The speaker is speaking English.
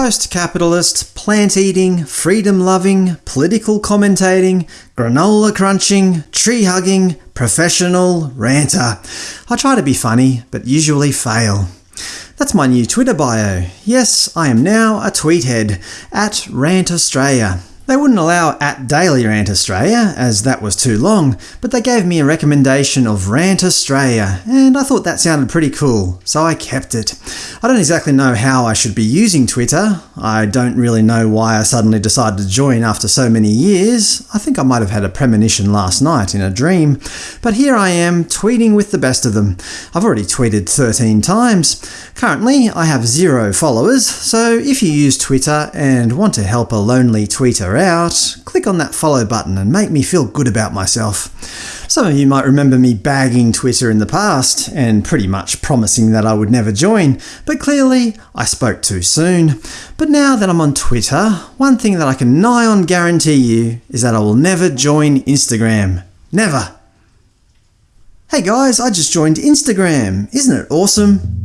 Post-capitalist, plant-eating, freedom-loving, political commentating, granola crunching, tree-hugging, professional ranter. I try to be funny, but usually fail. That's my new Twitter bio. Yes, I am now a tweethead, at Rant Australia. They wouldn't allow at Daily Rant Australia, as that was too long, but they gave me a recommendation of Rant Australia, and I thought that sounded pretty cool, so I kept it. I don't exactly know how I should be using Twitter. I don't really know why I suddenly decided to join after so many years. I think I might have had a premonition last night in a dream. But here I am, tweeting with the best of them. I've already tweeted 13 times. Currently, I have zero followers, so if you use Twitter and want to help a lonely tweeter out, click on that follow button and make me feel good about myself. Some of you might remember me bagging Twitter in the past, and pretty much promising that I would never join, but clearly I spoke too soon. But now that I'm on Twitter, one thing that I can nigh on guarantee you is that I will never join Instagram. Never! Hey guys, I just joined Instagram. Isn't it awesome?